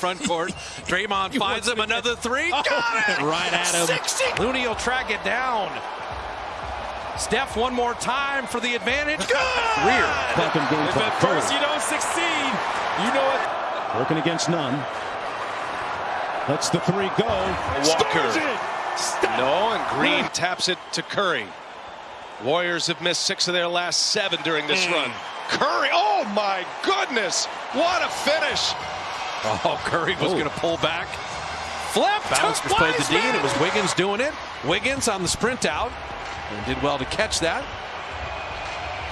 front court. Draymond finds him another three. Got it! Right at him. 60. Looney will track it down. Steph one more time for the advantage. Good! Rear. Beckham goes If by at Curry. first you don't succeed, you know it. Working against none. Lets the three go. Walker. Scores No, and Green taps it to Curry. Warriors have missed six of their last seven during this hmm. run. Curry, oh my goodness, what a finish! Oh, Curry was going to pull back. Flip. Bouncers played the D, and it was Wiggins doing it. Wiggins on the sprint out. And did well to catch that.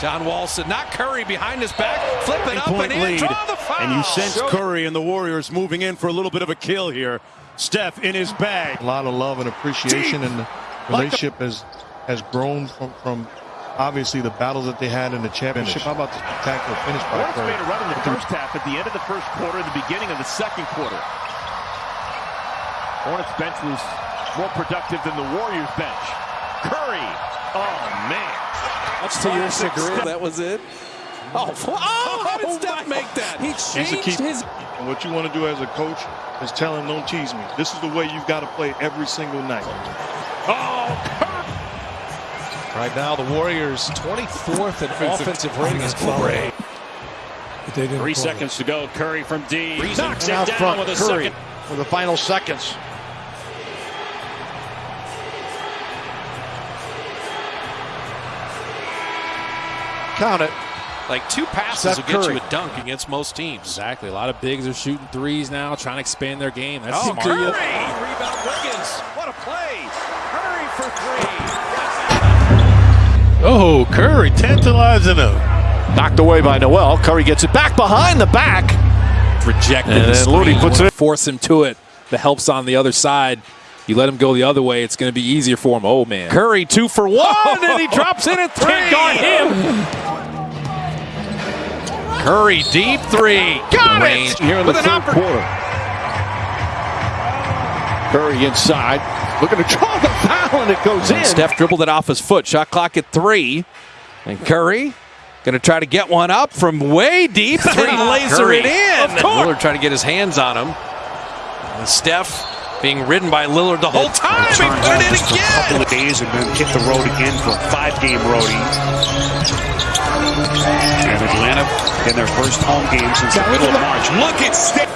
John Wall said, not Curry behind his back. Flip it up Point and in. lead. Draw the foul. And you sense Curry and the Warriors moving in for a little bit of a kill here. Steph in his bag. a lot of love and appreciation, and the relationship has has grown from, from obviously the battles that they had in the championship. How about the spectacular finish by Hornets Curry? made a run in the first half, at the end of the first quarter, the beginning of the second quarter. Hornets bench was more productive than the Warriors bench. Curry, oh man. That's to your chagrin, that was it. Oh, oh how did oh, Steph make that? He changed his. And what you want to do as a coach is tell him, don't tease me. This is the way you've got to play every single night. Oh, Right now, the Warriors 24th in offensive rating is great. Three seconds to go. Curry from D. Knocks it Out down front, with a Curry second. for the final seconds. Count it. Like two passes Steph will get Curry. you a dunk against most teams. Exactly. A lot of bigs are shooting threes now, trying to expand their game. That's Oh, smart. Curry! Rebound Wiggins. What a play. Curry for three. Oh, Curry tantalizing him. Knocked away by Noel. Curry gets it back behind the back. Rejected And then Looney puts it- Force him to it. The help's on the other side. You let him go the other way, it's going to be easier for him. Oh, man. Curry two for one, and he drops in at three. Can't guard him. Curry deep three. Got Range it. here in the With an third quarter. Curry inside. Looking to draw the foul, and it goes in. Steph dribbled it off his foot. Shot clock at three. And Curry going to try to get one up from way deep. Three laser Curry. it in. Of course. Lillard trying to get his hands on him. And Steph being ridden by Lillard the whole time. He put it in again. couple of days and then hit the road again for a five-game roadie. And Atlanta in their first home game since the middle of March. Look at Steph.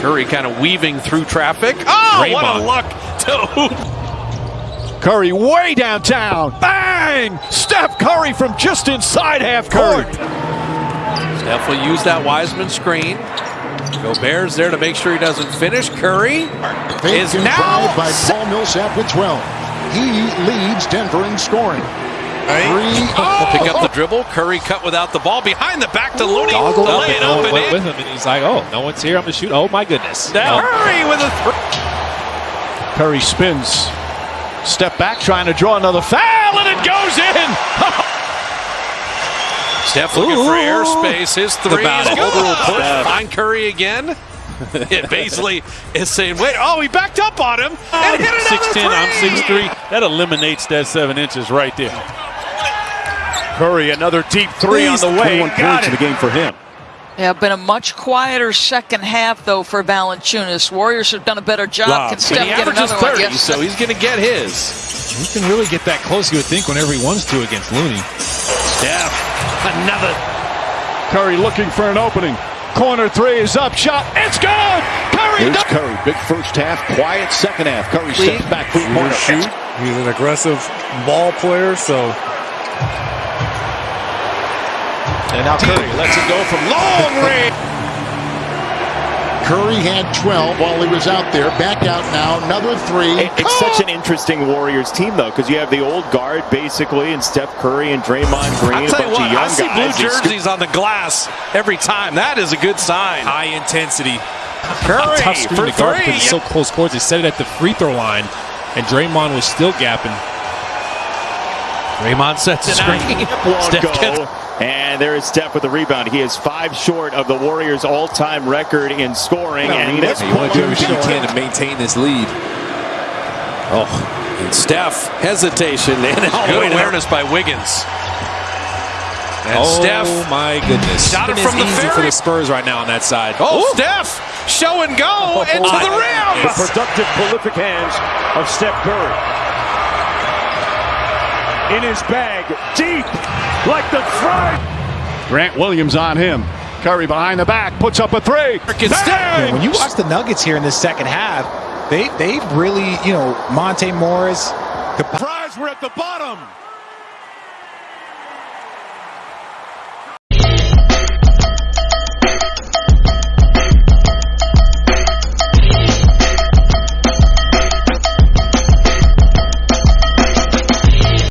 Curry kind of weaving through traffic. Oh, what a luck to. Curry way downtown. Bang! Steph Curry from just inside half court. Steph will use that Wiseman screen. Gobert's there to make sure he doesn't finish. Curry is now by Paul Millsap with 12. He leads Denver in scoring. Three. Oh, pick up the oh. dribble. Curry cut without the ball. Behind the back to Looney. Goggled To up lay it and up no and went in. with him, and he's like, oh, no one's here. I'm going to shoot. Oh, my goodness. Now Curry with a three. Curry spins. Step back, trying to draw another foul, and it goes in. Steph looking for airspace. His three is good. Overall push. Find Curry again. it basically is saying, wait, oh, he backed up on him and hit another 6'10, three. I'm 6'3. That eliminates that seven inches right there. Curry, another deep three on the way. 21 Got points in the game for him. Yeah, been a much quieter second half though for Valanciunas. Warriors have done a better job. Wow. Can And Steph he get averages another 30, one? Yes. so he's going to get his. He can really get that close, you would think, whenever he wants to against Looney. Steph, another. Curry looking for an opening. Corner three is up. Shot. It's good. Curry. Here's Curry. Big first half, quiet second half. Curry steps back three corner. Shoot. He's an aggressive ball player, so And now Curry lets it go from long range. Curry had 12 while he was out there. Back out now. Another three. It's such an interesting Warriors team, though, because you have the old guard, basically, and Steph Curry and Draymond Green, I'll a tell bunch you what, of young I see blue guys. They jerseys on the glass every time. That is a good sign. High intensity. Curry Tough screen for to guard three. because it's so close quarters. They set it at the free throw line, and Draymond was still gapping. Draymond sets the screen. Steph go. gets- And there is Steph with the rebound. He is five short of the Warriors' all-time record in scoring. and this You want to do everything you can to maintain this lead. Oh, and Steph hesitation and good awareness by Wiggins. And oh Steph. my goodness! Shot it It's from the easy for the Spurs right now on that side. Oh, Steph show and go into the rim. The productive, prolific hands of Steph Curry. In his bag, deep, like the fry. Grant Williams on him. Curry behind the back, puts up a three. Yeah, when you watch the Nuggets here in the second half, they they really, you know, Monte Morris. The fries were at the bottom.